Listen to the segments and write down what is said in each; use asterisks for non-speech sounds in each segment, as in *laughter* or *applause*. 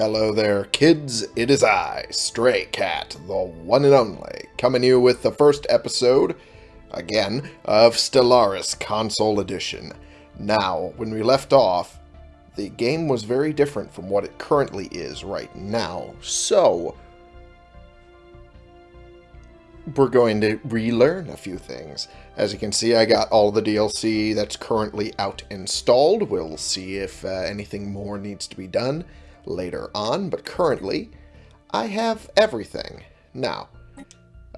Hello there, kids. It is I, Stray Cat, the one and only, coming you with the first episode, again, of Stellaris Console Edition. Now, when we left off, the game was very different from what it currently is right now, so we're going to relearn a few things. As you can see, I got all the DLC that's currently out installed. We'll see if uh, anything more needs to be done later on, but currently I have everything. Now,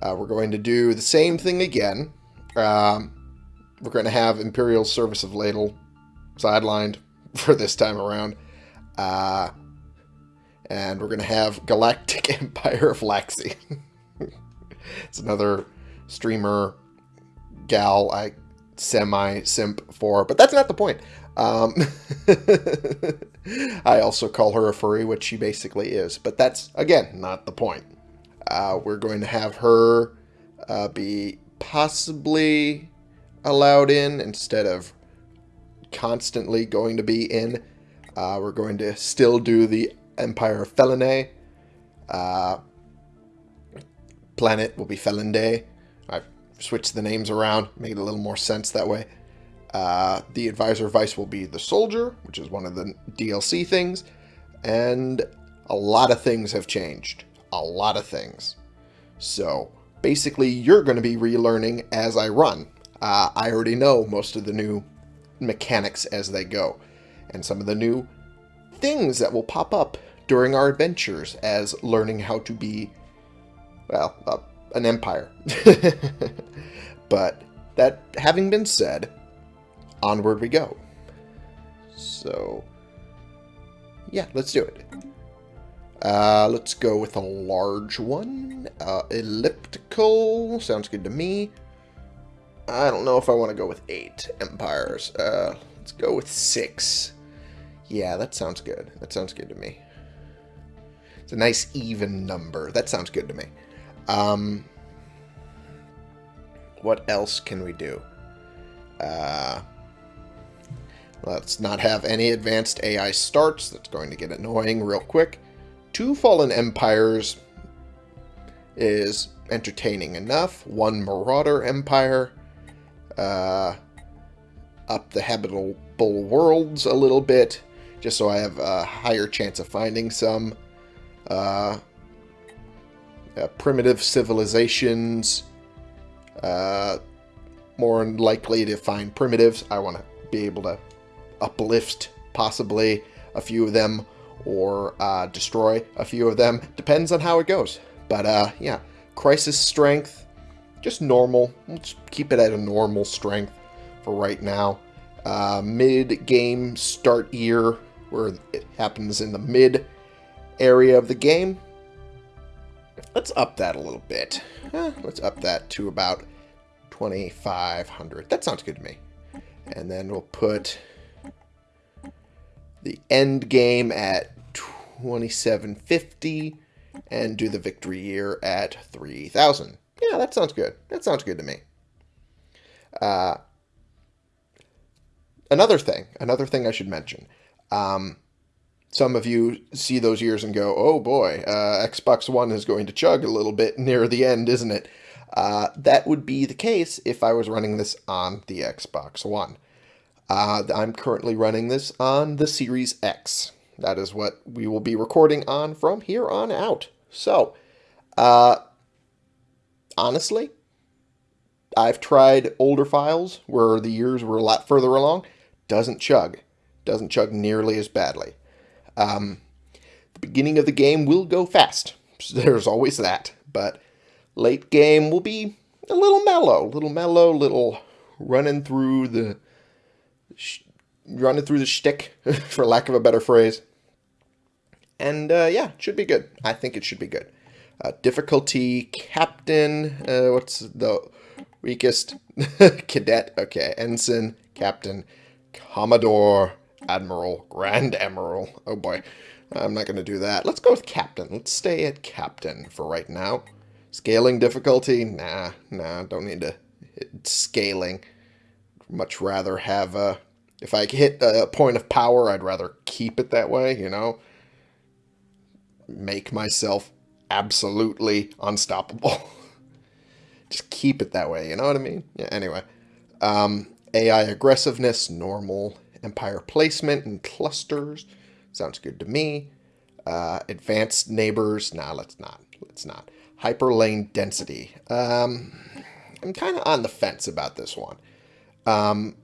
uh, we're going to do the same thing again. Um, we're going to have Imperial Service of Ladle sidelined *laughs* for this time around. Uh, and we're going to have Galactic *laughs* Empire of Laxi. *laughs* it's another streamer gal I semi-simp for, but that's not the point. Um, *laughs* I also call her a furry, which she basically is, but that's, again, not the point. Uh, we're going to have her uh, be possibly allowed in instead of constantly going to be in. Uh, we're going to still do the Empire of Felinae. Uh, planet will be Felinde. I've switched the names around, made a little more sense that way. Uh, the advisor vice will be the soldier, which is one of the DLC things. And a lot of things have changed. A lot of things. So basically, you're going to be relearning as I run. Uh, I already know most of the new mechanics as they go. And some of the new things that will pop up during our adventures as learning how to be, well, uh, an empire. *laughs* but that having been said, onward we go. So, yeah, let's do it. Uh, let's go with a large one. Uh, elliptical. Sounds good to me. I don't know if I want to go with eight empires. Uh, let's go with six. Yeah, that sounds good. That sounds good to me. It's a nice even number. That sounds good to me. Um, what else can we do? Uh, let's not have any advanced AI starts. That's going to get annoying real quick. Two Fallen Empires is entertaining enough. One Marauder Empire. Uh, up the habitable worlds a little bit, just so I have a higher chance of finding some. Uh, uh, primitive civilizations, uh, more likely to find primitives. I want to be able to uplift possibly a few of them or uh, destroy a few of them. Depends on how it goes. But uh, yeah, crisis strength, just normal. Let's keep it at a normal strength for right now. Uh, mid-game start year, where it happens in the mid area of the game. Let's up that a little bit. Eh, let's up that to about 2,500. That sounds good to me. And then we'll put the end game at 2750 and do the victory year at 3000. Yeah, that sounds good. That sounds good to me. Uh, another thing, another thing I should mention. Um, some of you see those years and go, oh boy, uh, Xbox One is going to chug a little bit near the end, isn't it? Uh, that would be the case if I was running this on the Xbox One. Uh, I'm currently running this on the Series X. That is what we will be recording on from here on out. So, uh, honestly, I've tried older files where the years were a lot further along. Doesn't chug. Doesn't chug nearly as badly. Um, the beginning of the game will go fast. *laughs* There's always that. But late game will be a little mellow. little mellow, little running through the running through the shtick, *laughs* for lack of a better phrase. And uh, yeah, should be good. I think it should be good. Uh, difficulty, captain, uh, what's the weakest? *laughs* Cadet, okay. Ensign, captain, commodore, admiral, grand admiral. Oh boy, I'm not going to do that. Let's go with captain. Let's stay at captain for right now. Scaling difficulty, nah, nah, don't need to scaling much rather have a... If I hit a point of power, I'd rather keep it that way, you know? make myself absolutely unstoppable. *laughs* just keep it that way, you know what I mean? Yeah, anyway. Um, AI aggressiveness, normal empire placement and clusters. Sounds good to me. Uh, advanced neighbors. Nah, let's not. Let's not. Hyperlane density. Um, I'm kind of on the fence about this one. Um,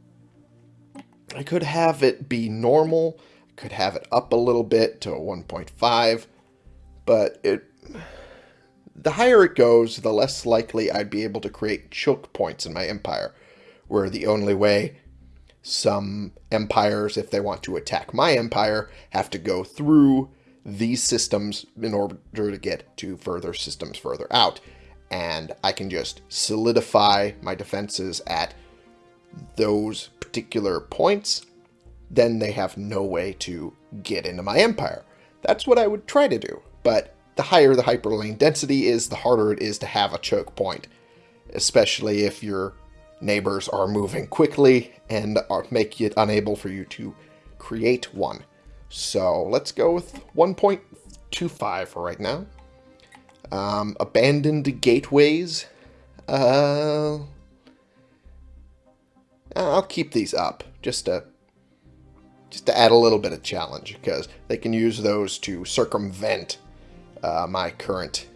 I could have it be normal. Could have it up a little bit to a 1.5. But it, the higher it goes, the less likely I'd be able to create choke points in my empire. Where the only way some empires, if they want to attack my empire, have to go through these systems in order to get to further systems further out. And I can just solidify my defenses at those particular points. Then they have no way to get into my empire. That's what I would try to do. But the higher the hyperlane density is, the harder it is to have a choke point. Especially if your neighbors are moving quickly and are, make it unable for you to create one. So let's go with 1.25 for right now. Um, abandoned gateways. Uh, I'll keep these up just to just to add a little bit of challenge because they can use those to circumvent uh, my current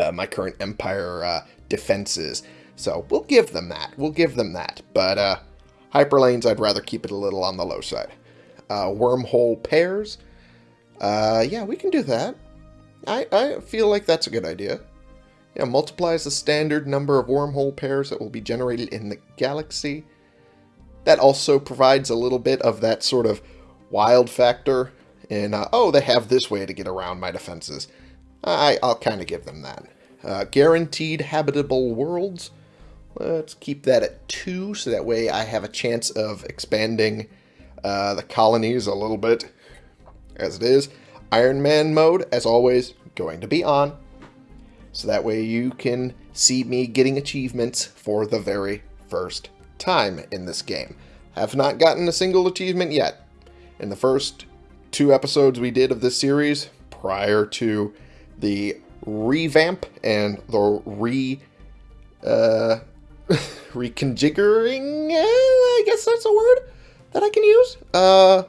uh, my current empire uh, defenses. So we'll give them that. We'll give them that. But uh, hyperlanes, I'd rather keep it a little on the low side. Uh, wormhole pairs. Uh, yeah, we can do that. I, I feel like that's a good idea. Yeah, multiplies the standard number of wormhole pairs that will be generated in the galaxy. That also provides a little bit of that sort of wild factor in, uh, oh, they have this way to get around my defenses. I, I'll kind of give them that. Uh, guaranteed habitable worlds. Let's keep that at 2, so that way I have a chance of expanding uh, the colonies a little bit as it is. Iron Man mode, as always, going to be on. So that way you can see me getting achievements for the very first time in this game. Have not gotten a single achievement yet. In the first two episodes we did of this series, prior to the revamp and the re... Uh, *laughs* reconfiguring, I guess that's a word that I can use. Uh,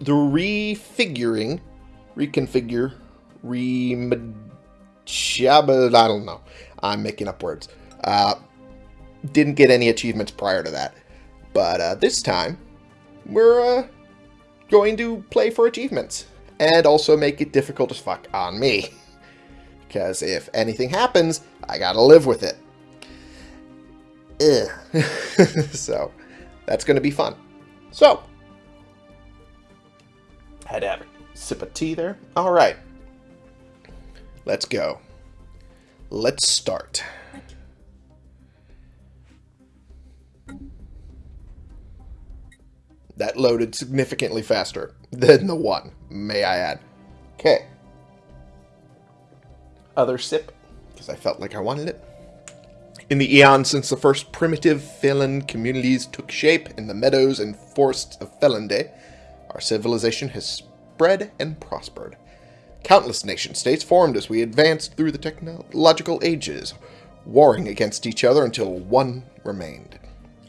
the refiguring, reconfigure, re I don't know. I'm making up words. Uh, didn't get any achievements prior to that. But uh, this time, we're uh, going to play for achievements. And also make it difficult as fuck on me. *laughs* Because if anything happens, I gotta live with it. *laughs* so, that's to be fun. So, had to have a sip of tea there. All right. Let's go. Let's start. That loaded significantly faster than the one, may I add. Okay. Other sip, because I felt like I wanted it. In the eons since the first primitive Phelan communities took shape in the meadows and forests of Felonde, our civilization has spread and prospered. Countless nation-states formed as we advanced through the technological ages, warring against each other until one remained.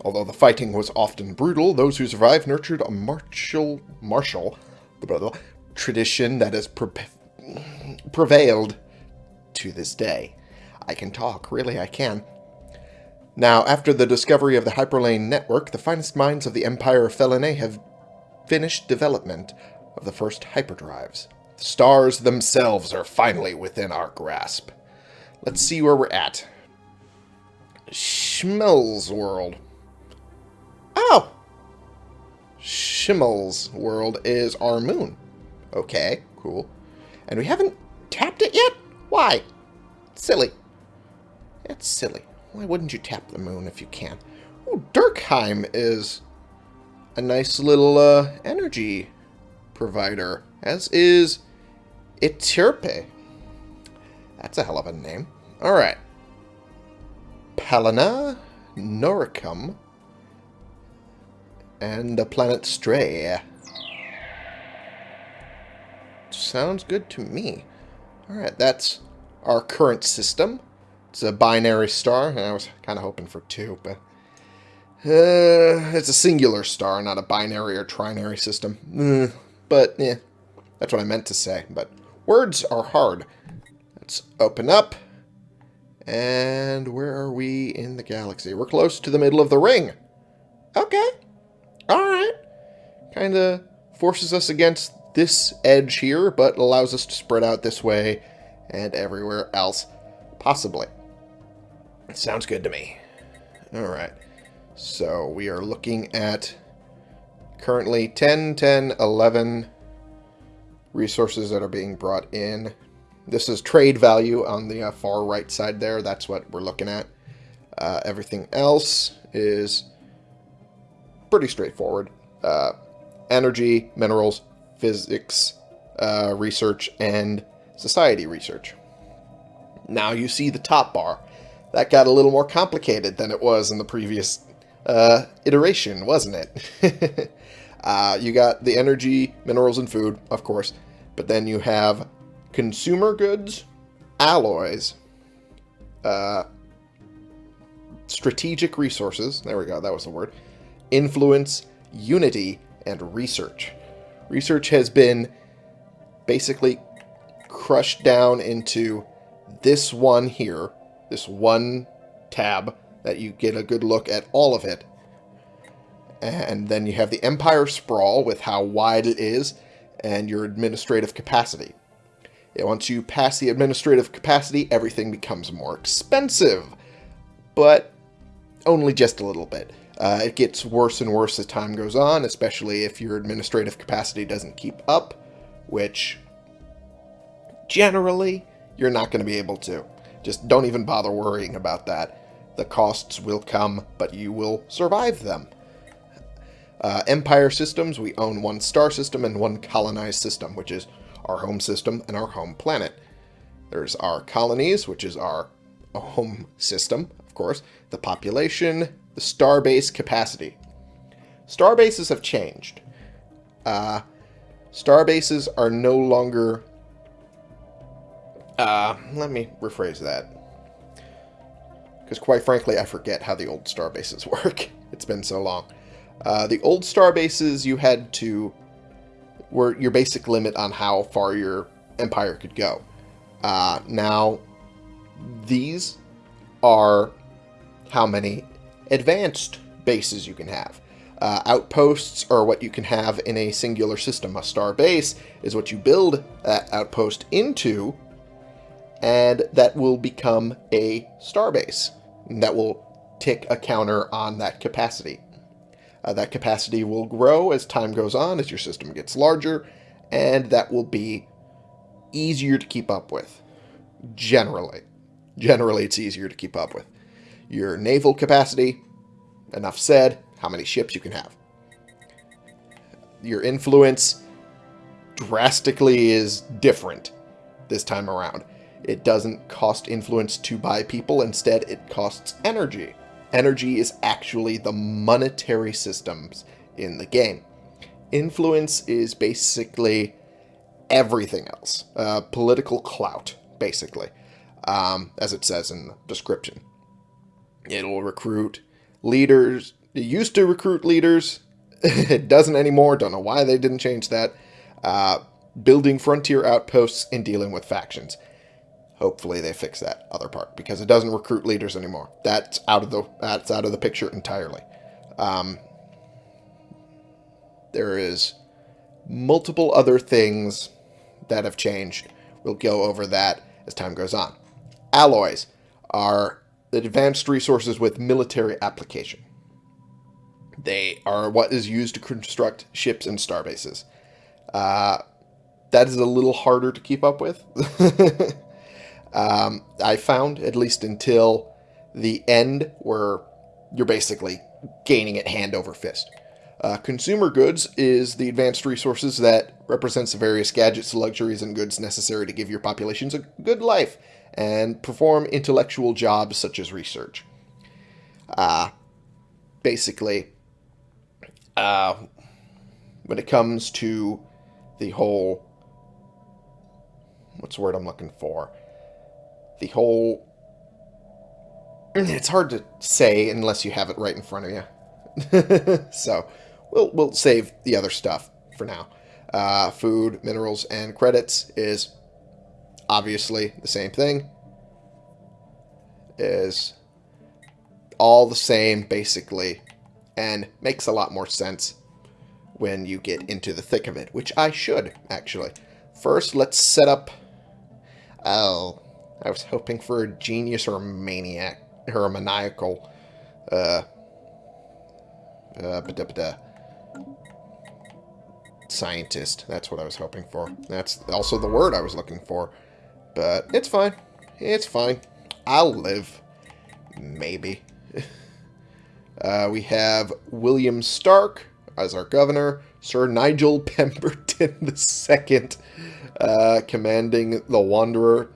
Although the fighting was often brutal, those who survived nurtured a martial, martial blah, tradition that has pre prevailed to this day. I can talk, really I can. Now, after the discovery of the Hyperlane network, the finest minds of the Empire of Felinae have finished development of the first hyperdrives. Stars themselves are finally within our grasp. Let's see where we're at. Schmel's world. Oh! Schimmel's world is our moon. Okay, cool. And we haven't tapped it yet? Why? Silly. It's silly. Why wouldn't you tap the moon if you can? Oh, Durkheim is a nice little uh, energy provider, as is Itirpe. That's a hell of a name. Alright. Palana, Noricum, and the planet Stray. sounds good to me. Alright, that's our current system. It's a binary star. I was kind of hoping for two, but... Uh, it's a singular star, not a binary or trinary system. Mm, but, yeah, that's what I meant to say. But words are hard. Let's open up. And where are we in the galaxy? We're close to the middle of the ring. Okay. Alright. Kind of forces us against this edge here, but allows us to spread out this way and everywhere else possibly. Sounds good to me. Alright. So we are looking at currently 10, 10, 11 resources that are being brought in. This is trade value on the uh, far right side there. That's what we're looking at. Uh, everything else is pretty straightforward. Uh, energy, minerals, physics, uh, research, and society research. Now you see the top bar. That got a little more complicated than it was in the previous uh, iteration, wasn't it? *laughs* uh, you got the energy, minerals, and food, of course. But then you have consumer goods, alloys, uh, strategic resources, there we go, that was the word, influence, unity, and research. Research has been basically crushed down into this one here, this one tab that you get a good look at all of it. And then you have the Empire Sprawl with how wide it is and your administrative capacity. once you pass the administrative capacity, everything becomes more expensive, but only just a little bit. Uh, it gets worse and worse as time goes on, especially if your administrative capacity doesn't keep up, which generally you're not going to be able to. Just don't even bother worrying about that. The costs will come, but you will survive them. Uh, Empire systems, we own one star system and one colonized system, which is our home system and our home planet. There's our colonies, which is our home system, of course, the population, the starbase capacity. Starbases have changed. Uh, starbases are no longer... Uh, let me rephrase that. Because quite frankly, I forget how the old starbases *laughs* work. it's been so long. Uh, the old star bases, you had to... were your basic limit on how far your empire could go. Uh, now, these are how many advanced bases you can have. Uh, outposts are what you can have in a singular system. A star base is what you build that outpost into, and that will become a star base. That will tick a counter on that capacity. Uh, that capacity will grow as time goes on, as your system gets larger, and that will be easier to keep up with. Generally. Generally, it's easier to keep up with. Your naval capacity, enough said, how many ships you can have. Your influence drastically is different this time around. It doesn't cost influence to buy people, instead it costs energy. Energy is actually the monetary systems in the game. Influence is basically everything else. Uh, political clout, basically, um, as it says in the description. It'll recruit leaders. It used to recruit leaders. *laughs* it doesn't anymore. Don't know why they didn't change that. Uh, building frontier outposts and dealing with factions. Hopefully they fix that other part because it doesn't recruit leaders anymore. That's out of the that's out of the picture entirely. Um, there is multiple other things that have changed. We'll go over that as time goes on. Alloys are advanced resources with military application. They are what is used to construct ships and starbases. Uh, that is a little harder to keep up with. *laughs* um, I found, at least until the end, where you're basically gaining it hand over fist. Uh, consumer goods is the advanced resources that represents the various gadgets, luxuries, and goods necessary to give your populations a good life and perform intellectual jobs such as research. Uh, basically, uh, when it comes to the whole what's the word I'm looking for? The whole... It's hard to say unless you have it right in front of you. *laughs* so, we'll, we'll save the other stuff for now. Uh, food, minerals, and credits is obviously the same thing. Is all the same, basically, and makes a lot more sense when you get into the thick of it, which I should, actually. First, let's set up... Oh, I was hoping for a genius or a maniac, or a maniacal, uh, uh, scientist. That's what I was hoping for. That's also the word I was looking for. But it's fine. It's fine. I'll live. Maybe. *laughs* uh, we have William Stark as our governor. Sir Nigel Pemberton *laughs* II uh, commanding the Wanderer.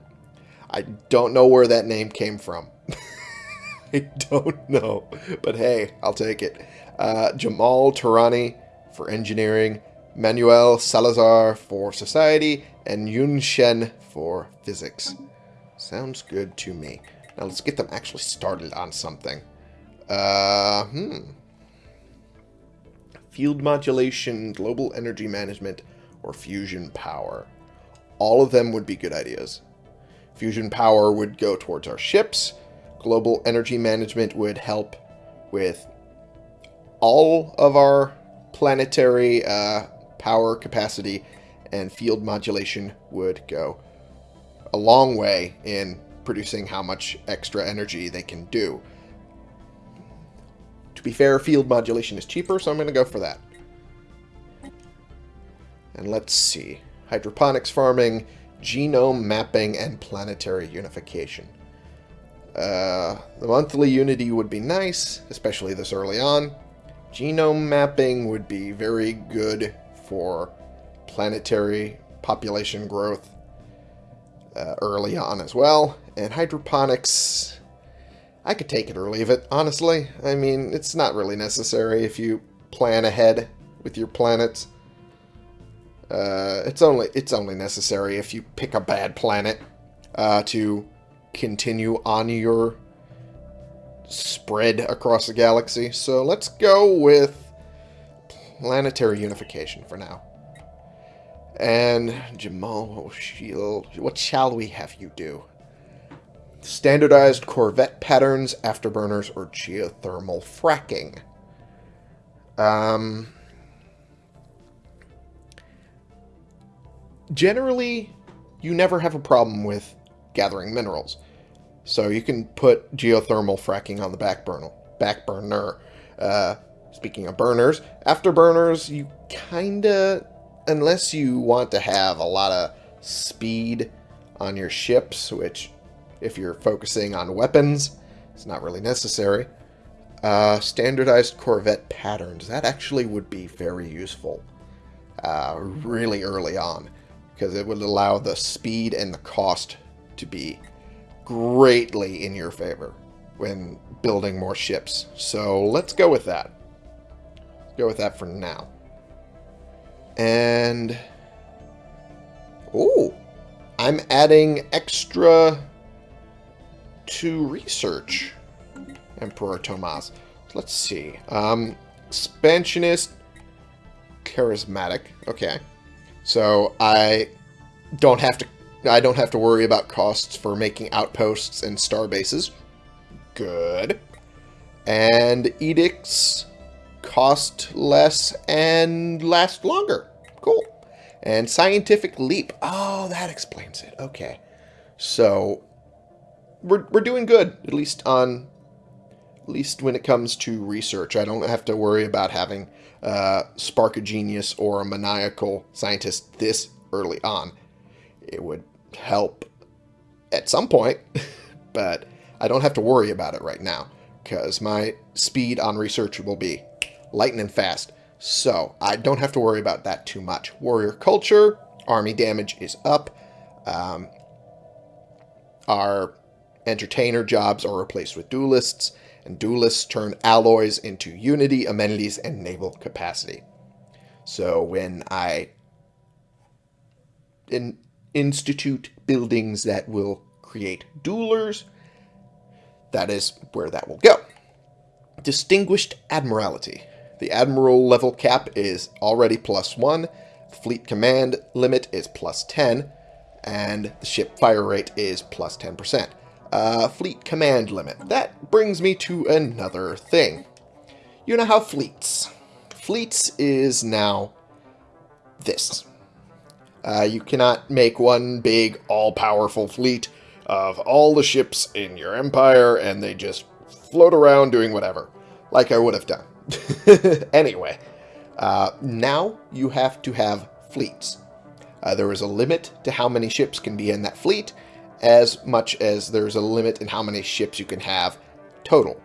I don't know where that name came from. *laughs* I don't know. But hey, I'll take it. Uh, Jamal Turani for engineering. Manuel Salazar for society. And Yun Shen for physics. Sounds good to me. Now let's get them actually started on something. Uh, hmm. Field modulation, global energy management, or fusion power. All of them would be good ideas. Fusion power would go towards our ships. Global energy management would help with all of our planetary uh, power capacity, and field modulation would go a long way in producing how much extra energy they can do. To be fair, field modulation is cheaper, so I'm going to go for that. And let's see. Hydroponics farming, genome mapping, and planetary unification. Uh, the monthly unity would be nice, especially this early on. Genome mapping would be very good for planetary population growth uh, early on as well. And hydroponics, I could take it or leave it, honestly. I mean, it's not really necessary if you plan ahead with your planets. Uh, it's only it's only necessary if you pick a bad planet uh, to continue on your spread across the galaxy. So let's go with planetary unification for now. And Jamal what shall we have you do? Standardized Corvette patterns, afterburners, or geothermal fracking. Um, generally, you never have a problem with gathering minerals. So you can put geothermal fracking on the back burner. Back burner. Uh, speaking of burners, afterburners, you kinda unless you want to have a lot of speed on your ships, which if you're focusing on weapons, it's not really necessary. Uh, standardized Corvette patterns. That actually would be very useful uh, really early on because it would allow the speed and the cost to be greatly in your favor when building more ships. So let's go with that. Go with that for now. And... Oh! I'm adding extra to research. Emperor Tomas. Let's see. Um, expansionist, charismatic. Okay. So I don't have to I don't have to worry about costs for making outposts and star bases. Good. And edicts cost less and last longer. Cool. And scientific leap. Oh, that explains it. Okay. So we're we're doing good, at least on at least when it comes to research. I don't have to worry about having uh, spark a genius or a maniacal scientist this early on. It would help at some point, *laughs* but I don't have to worry about it right now because my speed on research will be lightning fast. So I don't have to worry about that too much. Warrior culture, army damage is up. Um, our entertainer jobs are replaced with duelists, and duelists turn alloys into unity, amenities, and naval capacity. So when I in, institute buildings that will create duelers, that is where that will go. Distinguished Admiralty. The Admiral level cap is already plus 1, fleet command limit is plus 10, and the ship fire rate is plus 10%. Uh, fleet command limit. That brings me to another thing. You know how fleets. Fleets is now this. Uh, you cannot make one big, all-powerful fleet of all the ships in your empire, and they just float around doing whatever, like I would have done. *laughs* anyway, uh, now you have to have fleets. Uh, there is a limit to how many ships can be in that fleet, as much as there's a limit in how many ships you can have total.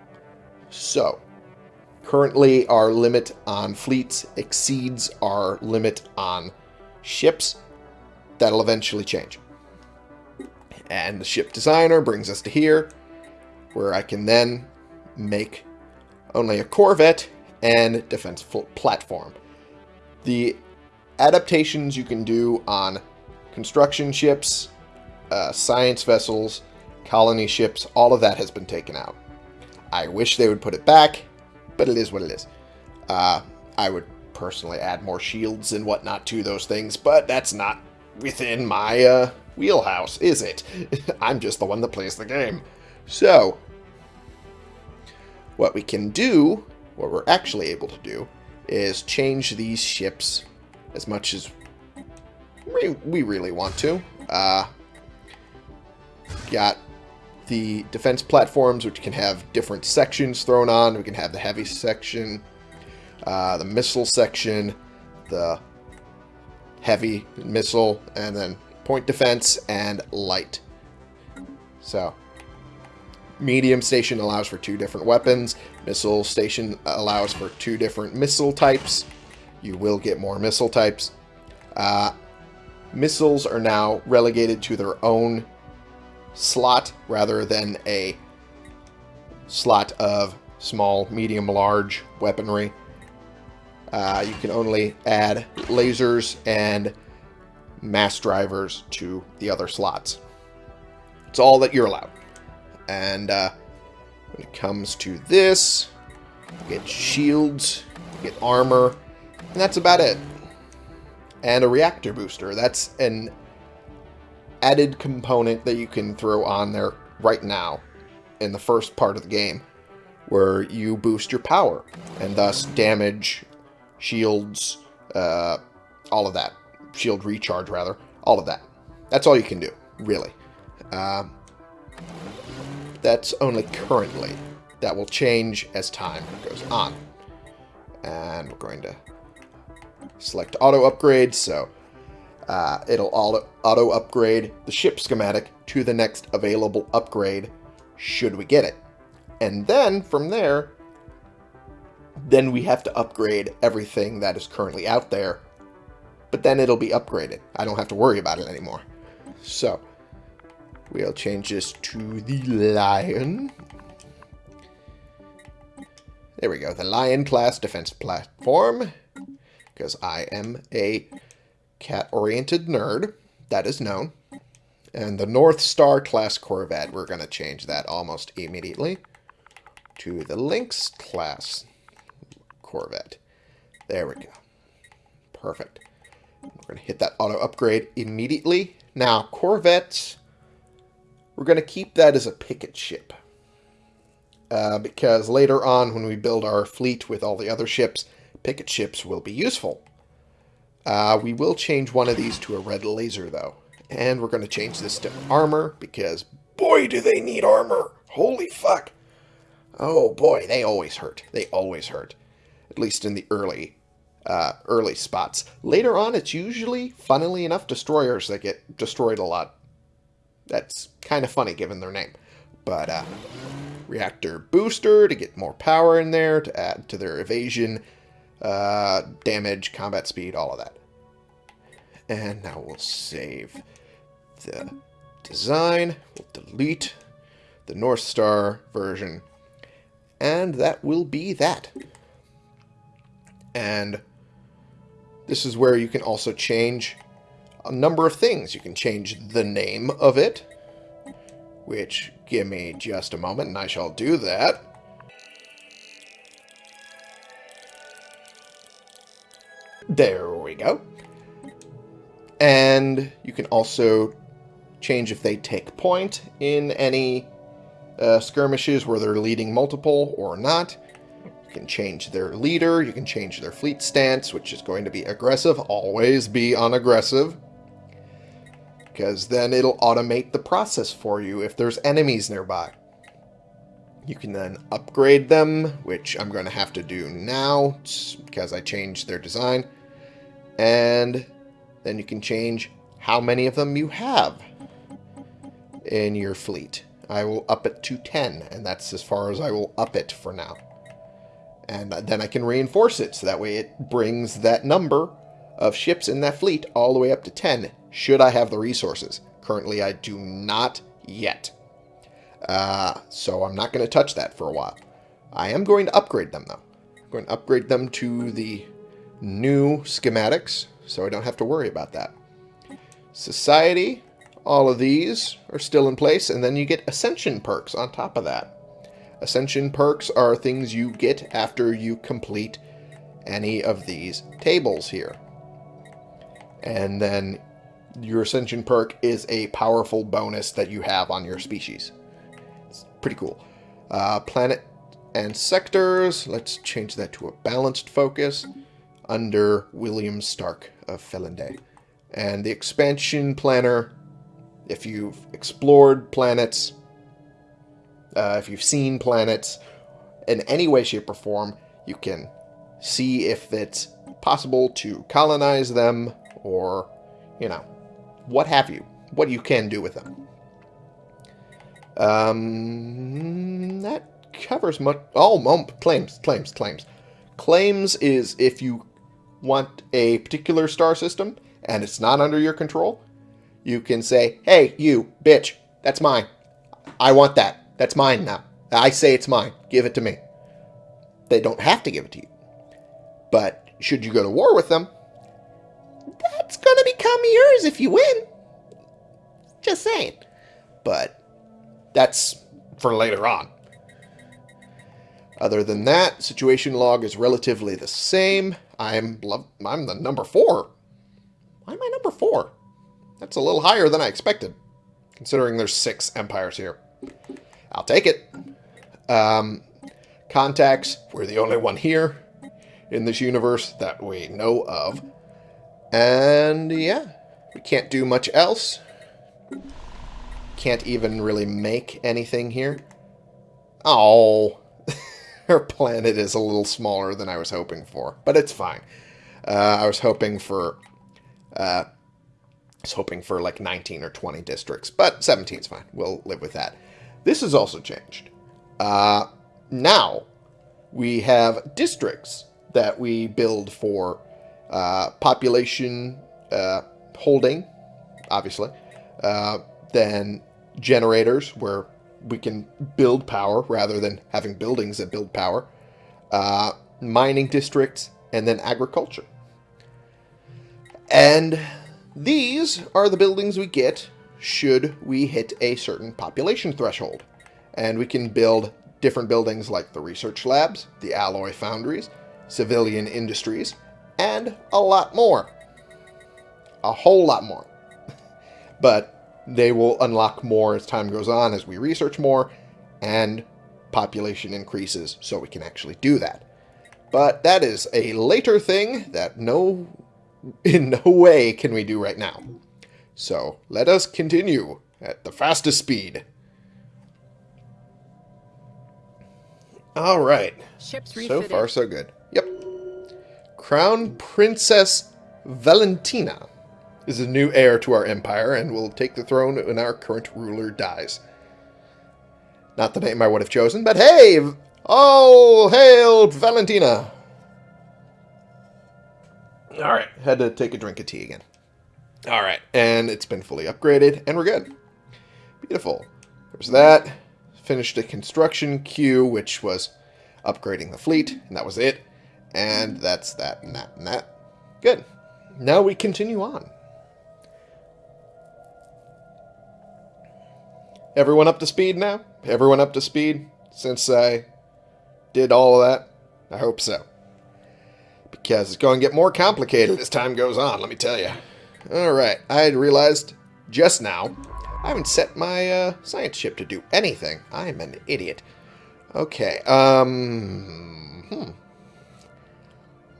So, currently our limit on fleets exceeds our limit on ships. That'll eventually change. And the ship designer brings us to here, where I can then make only a corvette and defense platform. The adaptations you can do on construction ships, uh, science vessels, colony ships, all of that has been taken out. I wish they would put it back, but it is what it is. Uh, I would personally add more shields and whatnot to those things, but that's not within my uh, wheelhouse, is it? *laughs* I'm just the one that plays the game. So, what we can do, what we're actually able to do, is change these ships as much as we, really want to. Uh, got the defense platforms, which can have different sections thrown on. We can have the heavy section, uh, the missile section, the heavy missile, and then point defense and light. So, medium station allows for two different weapons. Missile station allows for two different missile types. You will get more missile types. Uh, missiles are now relegated to their own slot rather than a slot of small, medium, large weaponry. Uh, you can only add lasers and mass drivers to the other slots. It's all that you're allowed. And uh, when it comes to this, you get shields, you get armor, and that's about it. And a reactor booster. That's an added component that you can throw on there right now in the first part of the game where you boost your power and thus damage, shields, uh, all of that. Shield recharge, rather. All of that. That's all you can do, really. Uh, that's only currently. That will change as time goes on. And we're going to select auto upgrade, so uh, it'll auto, auto upgrade the ship schematic to the next available upgrade should we get it. And then from there, then we have to upgrade everything that is currently out there, but then it'll be upgraded. I don't have to worry about it anymore. So, we'll change this to the Lion. There we go, the Lion class defense platform, because I am a cat-oriented nerd. That is known. And the North Star class Corvette, we're going to change that almost immediately to the Lynx class Corvette. There we go. Perfect. We're going to hit that auto upgrade immediately. Now, Corvettes, we're going to keep that as a picket ship. Uh, because later on, when we build our fleet with all the other ships, picket ships will be useful. Uh, we will change one of these to a red laser, though. And we're going to change this to armor, because boy, do they need armor! Holy fuck! Oh boy, they always hurt. They always hurt. At least in the early uh, early spots. Later on, it's usually, funnily enough, destroyers that get destroyed a lot. That's kind of funny given their name. But, uh, reactor booster to get more power in there, to add to their evasion uh, damage, combat speed, all of that. And now we'll save the design. We'll delete the North Star version. And that will be that. And this is where you can also change a number of things. You can change the name of it, which give me just a moment and I shall do that. There we go. And you can also change if they take point in any uh, skirmishes where they're leading multiple or not. You can change their leader, you can change their fleet stance, which is going to be aggressive. Always be on aggressive. Because then it'll automate the process for you if there's enemies nearby. You can then upgrade them, which I'm going to have to do now because I changed their design. And then you can change how many of them you have in your fleet. I will up it to 10, and that's as far as I will up it for now. And then I can reinforce it, so that way it brings that number of ships in that fleet all the way up to 10, should I have the resources. Currently, I do not yet. Uh, so I'm not going to touch that for a while. I am going to upgrade them, though. I'm going to upgrade them to the new schematics, so I don't have to worry about that. Society, all of these are still in place, and then you get Ascension perks on top of that. Ascension perks are things you get after you complete any of these tables here. And then your Ascension perk is a powerful bonus that you have on your species. It's pretty cool. Uh, planet and sectors, let's change that to a balanced focus under William Stark of Felonday. And the expansion planner, if you've explored planets, uh, if you've seen planets in any way, shape, or form, you can see if it's possible to colonize them or, you know, what have you. What you can do with them. Um, that covers much. Oh, mump claims, claims, claims. Claims is if you want a particular star system and it's not under your control, you can say, hey, you, bitch, that's mine. I want that. That's mine now. I say it's mine. Give it to me. They don't have to give it to you. But should you go to war with them, that's going to become yours if you win. Just saying. But that's for later on. Other than that, situation log is relatively the same. I'm I'm the number four. Why am I number four? That's a little higher than I expected, considering there's six empires here. I'll take it. Um, contacts, we're the only one here in this universe that we know of. And yeah, we can't do much else. Can't even really make anything here. Oh, our *laughs* planet is a little smaller than I was hoping for, but it's fine. Uh, I was hoping for, uh, I was hoping for like 19 or 20 districts, but 17 is fine. We'll live with that. This has also changed. Uh, now, we have districts that we build for uh, population uh, holding, obviously. Uh, then generators, where we can build power rather than having buildings that build power. Uh, mining districts, and then agriculture. And these are the buildings we get should we hit a certain population threshold. And we can build different buildings like the research labs, the alloy foundries, civilian industries, and a lot more. A whole lot more. *laughs* but they will unlock more as time goes on as we research more and population increases so we can actually do that. But that is a later thing that no *laughs* in no way can we do right now. So let us continue at the fastest speed. All right. Ships so far, so good. Yep. Crown Princess Valentina is the new heir to our empire and will take the throne when our current ruler dies. Not the name I would have chosen, but hey! Oh, hail Valentina! Alright, had to take a drink of tea again. Alright, and it's been fully upgraded, and we're good. Beautiful. There's that. Finished a construction queue, which was upgrading the fleet, and that was it. And that's that and that and that. Good. Now we continue on. Everyone up to speed now? Everyone up to speed since I did all of that? I hope so. Because it's going to get more complicated as time goes on, let me tell you. Alright, I realized just now I haven't set my uh, science ship to do anything. I'm an idiot. Okay, um... Hmm.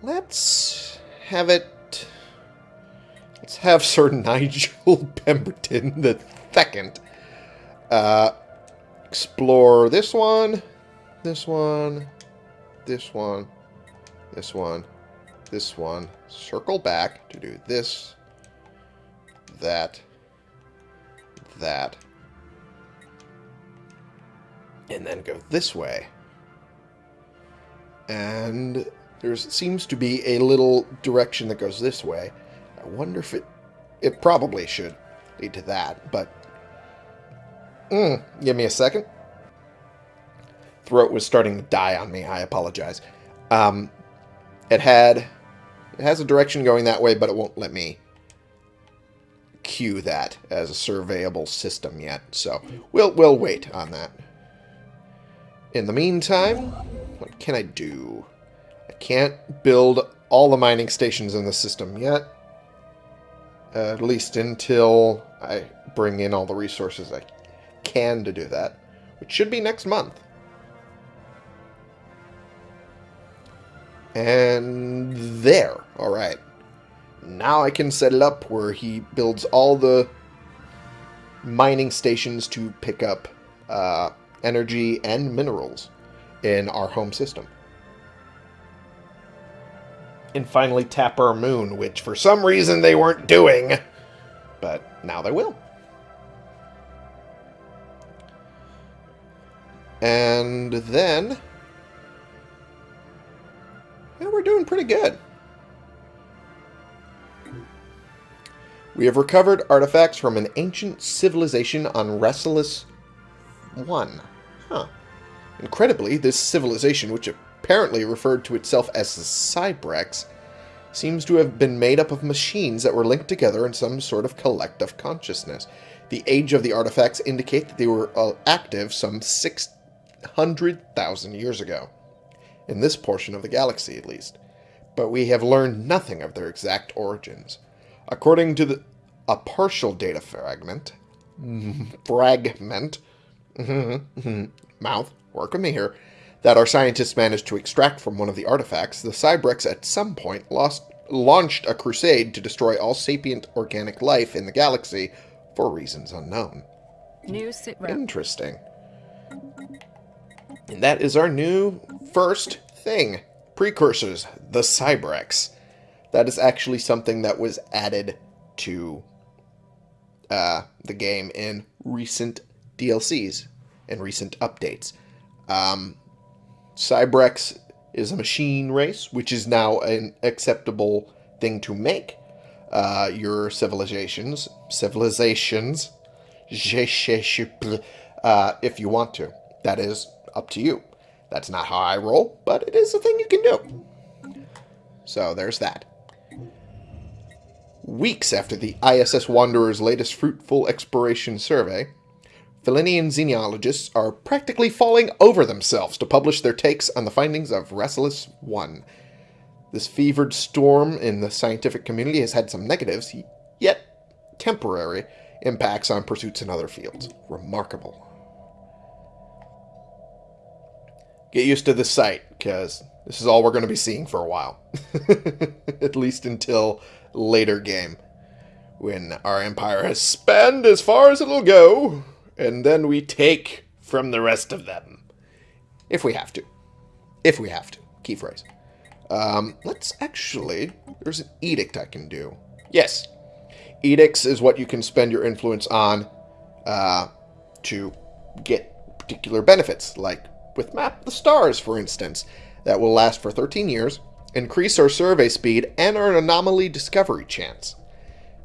Let's have it... Let's have *laughs* Sir Nigel Pemberton the second uh, explore this one, this one, this one, this one, this one. Circle back to do this, that, that. And then go this way. And there seems to be a little direction that goes this way. I wonder if it... It probably should lead to that, but... Mm, give me a second. Throat was starting to die on me. I apologize. Um, it had... It has a direction going that way, but it won't let me queue that as a surveyable system yet. So we'll we'll wait on that. In the meantime, what can I do? I can't build all the mining stations in the system yet. At least until I bring in all the resources I can to do that, which should be next month. And there. Alright. Now I can set it up where he builds all the mining stations to pick up uh, energy and minerals in our home system. And finally tap our moon, which for some reason they weren't doing, but now they will. And then... Yeah, we're doing pretty good. We have recovered artifacts from an ancient civilization on Restless 1. Huh. Incredibly, this civilization, which apparently referred to itself as the Cybrex, seems to have been made up of machines that were linked together in some sort of collective consciousness. The age of the artifacts indicate that they were uh, active some 600,000 years ago. In this portion of the galaxy, at least. But we have learned nothing of their exact origins. According to the, a partial data fragment, *laughs* fragment, *laughs* mouth, work with me here, that our scientists managed to extract from one of the artifacts, the Cybrex at some point lost, launched a crusade to destroy all sapient organic life in the galaxy for reasons unknown. New sit. Interesting. And that is our new first thing. Precursors, the Cybrex. That is actually something that was added to uh, the game in recent DLCs and recent updates. Um, Cybrex is a machine race, which is now an acceptable thing to make. Uh, your civilizations, civilizations, uh, if you want to. That is up to you. That's not how I roll, but it is a thing you can do. So there's that. Weeks after the ISS Wanderer's latest fruitful exploration survey, Felinian xenologists are practically falling over themselves to publish their takes on the findings of Restless 1. This fevered storm in the scientific community has had some negatives, yet temporary, impacts on pursuits in other fields. Remarkable. Get used to this site, because this is all we're going to be seeing for a while. *laughs* At least until later game. When our empire has spanned as far as it'll go, and then we take from the rest of them. If we have to. If we have to. Key phrase. Um, let's actually... There's an edict I can do. Yes. Edicts is what you can spend your influence on uh, to get particular benefits, like with Map the Stars, for instance, that will last for 13 years, increase our survey speed, and our anomaly discovery chance.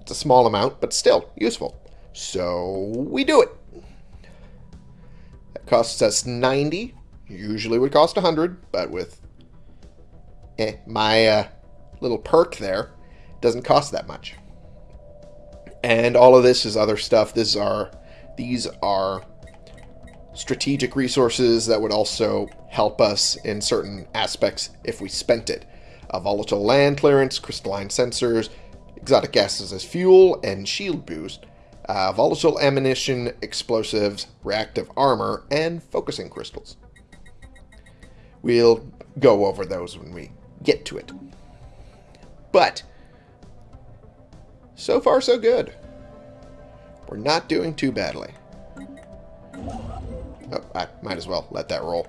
It's a small amount, but still useful. So we do it. That costs us 90. Usually would cost 100, but with eh, my uh, little perk there, doesn't cost that much. And all of this is other stuff. This are, these are strategic resources that would also help us in certain aspects if we spent it. Volatile land clearance, crystalline sensors, exotic gases as fuel, and shield boost. Uh, volatile ammunition, explosives, reactive armor, and focusing crystals. We'll go over those when we get to it. But, so far so good. We're not doing too badly. Oh, I might as well let that roll.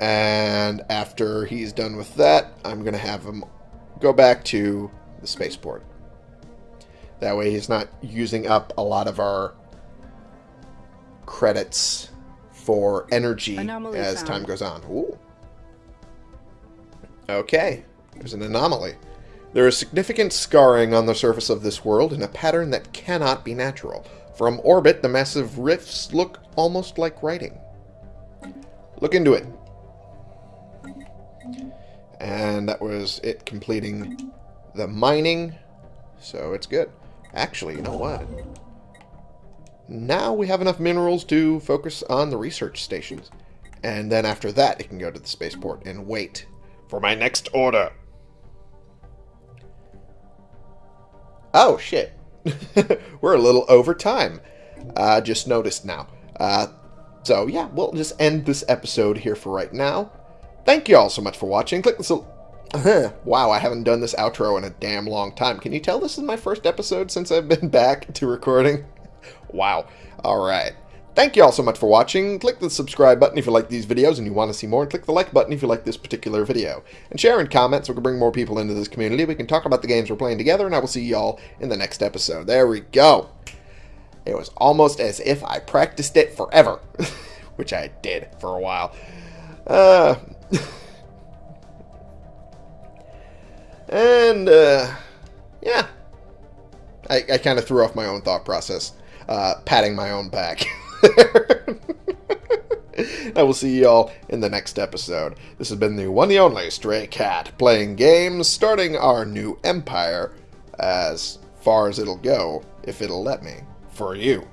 And after he's done with that, I'm going to have him go back to the spaceport. That way he's not using up a lot of our credits for energy Anomaly as found. time goes on. Ooh. Okay, there's an anomaly. There is significant scarring on the surface of this world in a pattern that cannot be natural. From orbit, the massive rifts look almost like writing. Look into it. And that was it completing the mining. So it's good. Actually, you know what? Now we have enough minerals to focus on the research stations. And then after that, it can go to the spaceport and wait for my next order. Oh, shit. *laughs* We're a little over time. Uh, just noticed now. Uh, so, yeah, we'll just end this episode here for right now. Thank you all so much for watching. Click this... Uh-huh. wow, I haven't done this outro in a damn long time. Can you tell this is my first episode since I've been *laughs* back to recording? *laughs* wow. Alright. Thank you all so much for watching. Click the subscribe button if you like these videos and you want to see more. And click the like button if you like this particular video. And share and comment so we can bring more people into this community. We can talk about the games we're playing together. And I will see y'all in the next episode. There we go. It was almost as if I practiced it forever. *laughs* Which I did for a while. Uh... *laughs* and, uh... Yeah. I, I kind of threw off my own thought process. Uh, patting my own back. *laughs* I will see y'all in the next episode. This has been the one and only Stray Cat playing games, starting our new empire as far as it'll go, if it'll let me, for you.